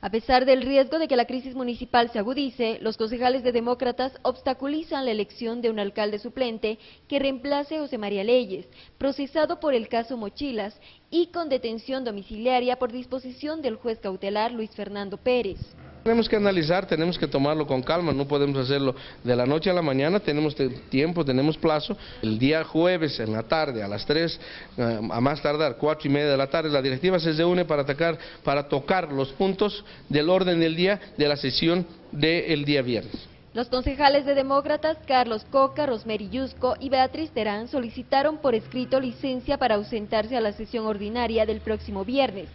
A pesar del riesgo de que la crisis municipal se agudice, los concejales de demócratas obstaculizan la elección de un alcalde suplente que reemplace a José María Leyes, procesado por el caso Mochilas y con detención domiciliaria por disposición del juez cautelar Luis Fernando Pérez. Tenemos que analizar, tenemos que tomarlo con calma, no podemos hacerlo de la noche a la mañana, tenemos tiempo, tenemos plazo. El día jueves en la tarde, a las 3, eh, a más tardar, 4 y media de la tarde, la directiva se reúne para, atacar, para tocar los puntos del orden del día de la sesión del día viernes. Los concejales de demócratas Carlos Coca, Rosmery Yusco y Beatriz Terán solicitaron por escrito licencia para ausentarse a la sesión ordinaria del próximo viernes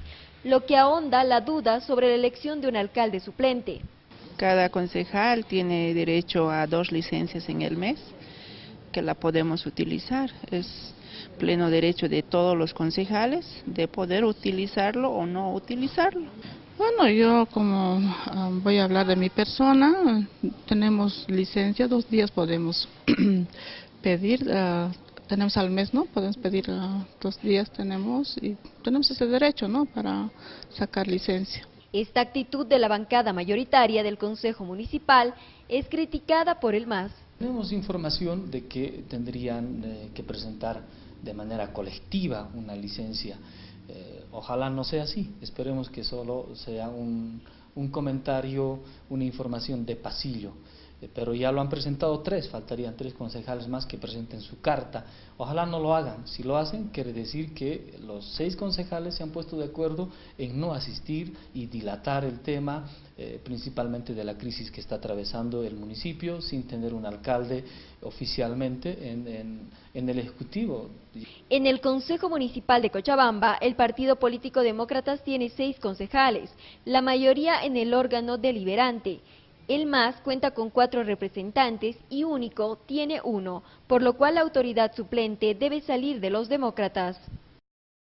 lo que ahonda la duda sobre la elección de un alcalde suplente. Cada concejal tiene derecho a dos licencias en el mes que la podemos utilizar. Es pleno derecho de todos los concejales de poder utilizarlo o no utilizarlo. Bueno, yo como ah, voy a hablar de mi persona, tenemos licencia, dos días podemos pedir, uh, tenemos al mes, ¿no? Podemos pedir uh, dos días, tenemos y tenemos ese derecho, ¿no? Para sacar licencia. Esta actitud de la bancada mayoritaria del Consejo Municipal es criticada por el MAS. Tenemos información de que tendrían eh, que presentar de manera colectiva una licencia. Eh, ojalá no sea así, esperemos que solo sea un, un comentario, una información de pasillo. Eh, pero ya lo han presentado tres, faltarían tres concejales más que presenten su carta. Ojalá no lo hagan, si lo hacen quiere decir que los seis concejales se han puesto de acuerdo en no asistir y dilatar el tema, eh, principalmente de la crisis que está atravesando el municipio, sin tener un alcalde oficialmente en, en el Ejecutivo. En el Consejo Municipal de Cochabamba, el Partido Político Demócratas tiene seis concejales, la mayoría en el órgano deliberante. El MAS cuenta con cuatro representantes y único tiene uno, por lo cual la autoridad suplente debe salir de los demócratas.